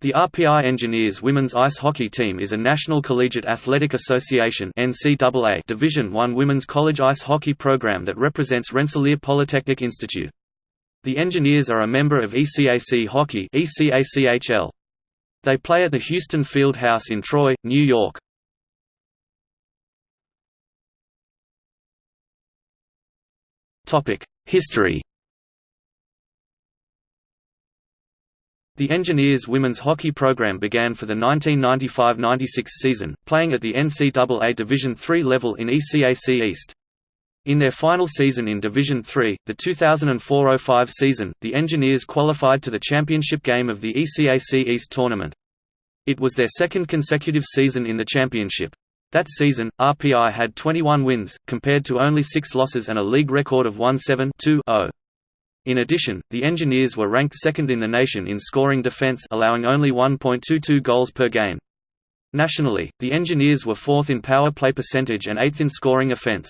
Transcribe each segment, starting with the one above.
The RPI Engineers women's ice hockey team is a National Collegiate Athletic Association (NCAA) Division I women's college ice hockey program that represents Rensselaer Polytechnic Institute. The Engineers are a member of ECAC Hockey (ECACHL). They play at the Houston Field House in Troy, New York. History The Engineers women's hockey program began for the 1995–96 season, playing at the NCAA Division III level in ECAC East. In their final season in Division III, the 2004–05 season, the Engineers qualified to the championship game of the ECAC East tournament. It was their second consecutive season in the championship. That season, RPI had 21 wins, compared to only six losses and a league record of 1-7-2-0. In addition, the Engineers were ranked second in the nation in scoring defense allowing only 1.22 goals per game. Nationally, the Engineers were fourth in power play percentage and eighth in scoring offense.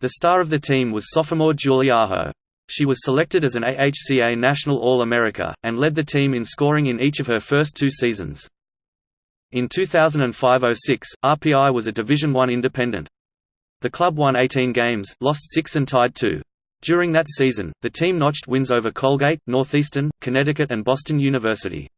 The star of the team was sophomore Julie Aho. She was selected as an AHCA National All-America, and led the team in scoring in each of her first two seasons. In 2005–06, RPI was a Division I independent. The club won 18 games, lost 6 and tied 2. During that season, the team notched wins over Colgate, Northeastern, Connecticut and Boston University.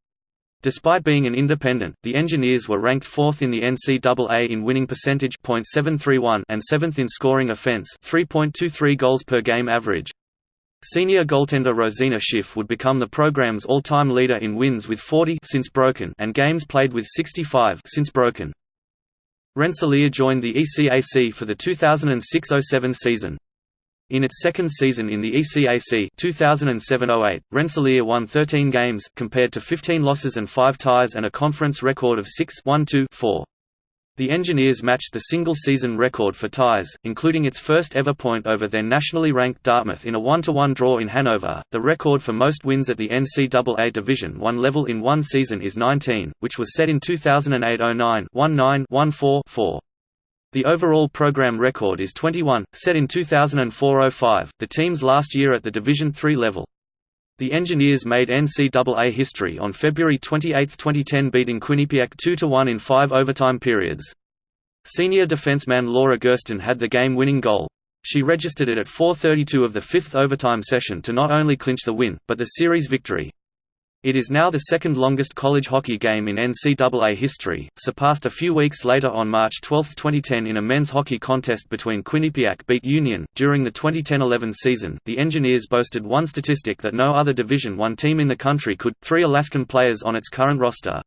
Despite being an independent, the Engineers were ranked 4th in the NCAA in winning percentage .731 and 7th in scoring offense 3.23 goals per game average. Senior goaltender Rosina Schiff would become the program's all-time leader in wins with 40 since broken and games played with 65 since broken. Rensselaer joined the ECAC for the 2006–07 season. In its second season in the ECAC 2007–08, Rensselaer won 13 games, compared to 15 losses and 5 ties and a conference record of 6-1-2-4. The Engineers matched the single-season record for ties, including its first ever point over their nationally ranked Dartmouth in a 1–1 draw in Hanover. The record for most wins at the NCAA Division I level in one season is 19, which was set in 2008–09 1-9-1-4-4. The overall program record is 21, set in 2004–05, the team's last year at the Division III level. The Engineers made NCAA history on February 28, 2010 beating Quinnipiac 2–1 in five overtime periods. Senior defenseman Laura Gersten had the game-winning goal. She registered it at 4.32 of the fifth overtime session to not only clinch the win, but the series victory. It is now the second longest college hockey game in NCAA history, surpassed a few weeks later on March 12, 2010 in a men's hockey contest between Quinnipiac beat Union. During the 2010-11 season, the Engineers boasted one statistic that no other Division I team in the country could, three Alaskan players on its current roster.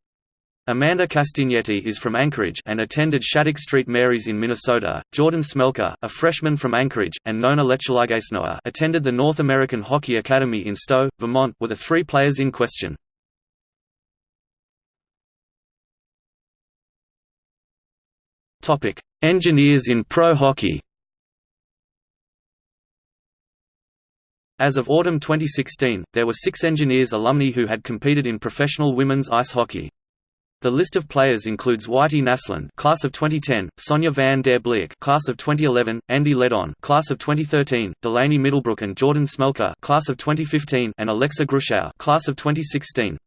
Amanda Castagnetti is from Anchorage and attended Shattuck St. Mary's in Minnesota. Jordan Smelker, a freshman from Anchorage, and Nona Letuligasenoa attended the North American Hockey Academy in Stowe, Vermont, were the three players in question. Topic: Engineers in pro hockey. As of autumn 2016, there were six Engineers alumni who had competed in professional women's ice hockey. The list of players includes Whitney Naslund, class of 2010, Sonia van der Bliek, class of 2011, Andy Ledon, class of 2013, Delaney Middlebrook and Jordan Smelker, class of 2015, and Alexa Gruschow, class of 2016.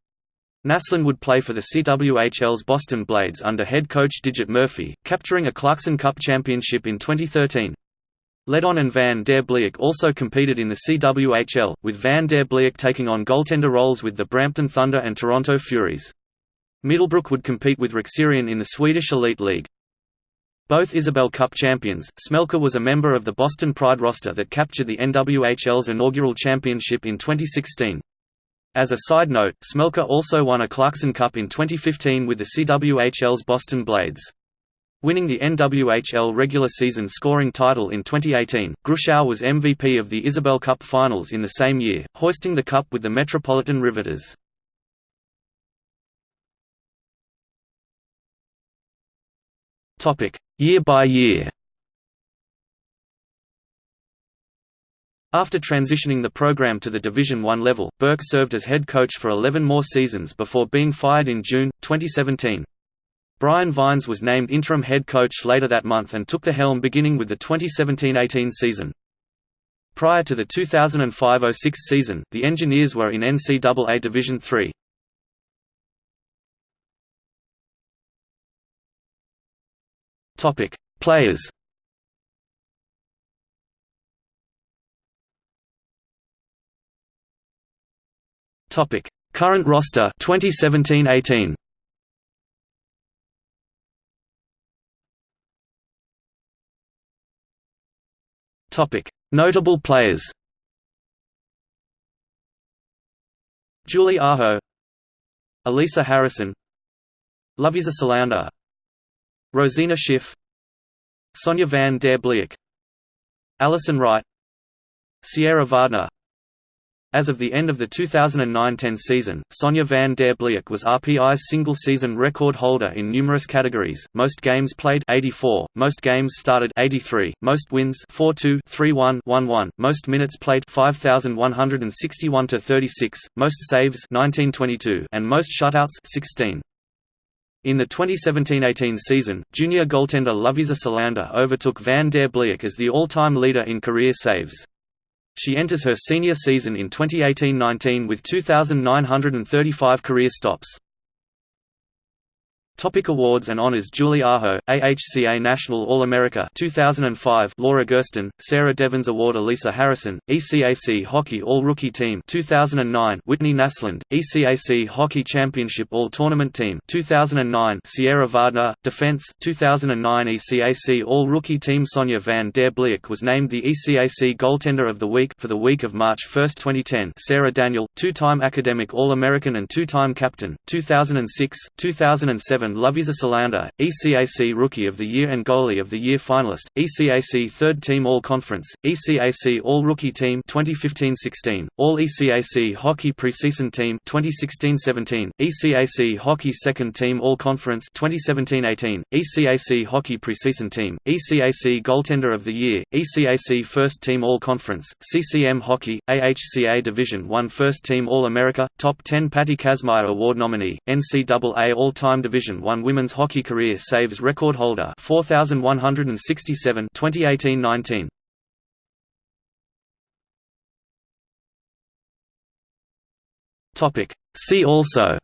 Naslund would play for the CWHL's Boston Blades under head coach Digit Murphy, capturing a Clarkson Cup championship in 2013. Ledon and Van der Bliek also competed in the CWHL, with Van der Bliek taking on goaltender roles with the Brampton Thunder and Toronto Furies. Middlebrook would compete with Rexerian in the Swedish Elite League. Both Isobel Cup champions, Smelker was a member of the Boston Pride roster that captured the NWHL's inaugural championship in 2016. As a side note, Smelker also won a Clarkson Cup in 2015 with the CWHL's Boston Blades. Winning the NWHL regular season scoring title in 2018, Gruschow was MVP of the Isobel Cup Finals in the same year, hoisting the cup with the Metropolitan Riveters. Topic: Year by year. After transitioning the program to the Division I level, Burke served as head coach for 11 more seasons before being fired in June, 2017. Brian Vines was named interim head coach later that month and took the helm beginning with the 2017–18 season. Prior to the 2005–06 season, the Engineers were in NCAA Division III. Topic: Players. Topic: Current roster 2017-18. Topic: Notable players. Julie Aho Elisa Harrison Lovísa Selander Rosina Schiff Sonia van der Bliek Alison Wright Sierra Wagner as of the end of the 2009–10 season, Sonia van der Bliek was RPI's single-season record holder in numerous categories: most games played 84, most games started 83, most wins 4-2, 3-1, 1-1, most minutes played 5,161–36, most saves 1922, and most shutouts 16. In the 2017–18 season, junior goaltender Lovísa Selander overtook Van der Bliek as the all-time leader in career saves. She enters her senior season in 2018–19 with 2,935 career stops. Topic awards and honors Julie Aho, AHCA National All-America 2005 Laura Gersten, Sarah Devens Award Elisa Harrison, ECAC Hockey All-Rookie Team 2009 Whitney Naslund, ECAC Hockey Championship All-Tournament Team 2009 Sierra Wagner, Defense 2009 ECAC All-Rookie Team Sonia van der Bliek was named the ECAC Goaltender of the Week for the week of March 1, 2010 Sarah Daniel, two-time Academic All-American and two-time Captain, 2006, 2007 Lovísa Selander, ECAC Rookie of the Year and Goalie of the Year finalist, ECAC Third Team All-Conference, ECAC All-Rookie Team 2015-16, All-ECAC Hockey Preseason Team 2016-17, ECAC Hockey Second Team All-Conference 2017-18, ECAC Hockey Preseason Team, ECAC Goaltender of the Year, ECAC First Team All-Conference, CCM Hockey, AHCA Division I First Team All-America, Top 10 Patty Kazmaier Award nominee, NCAA All-Time Division Division I women's hockey career saves record holder 4167 2018-19 Topic. See also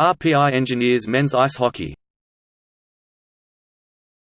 RPI Engineers men's ice hockey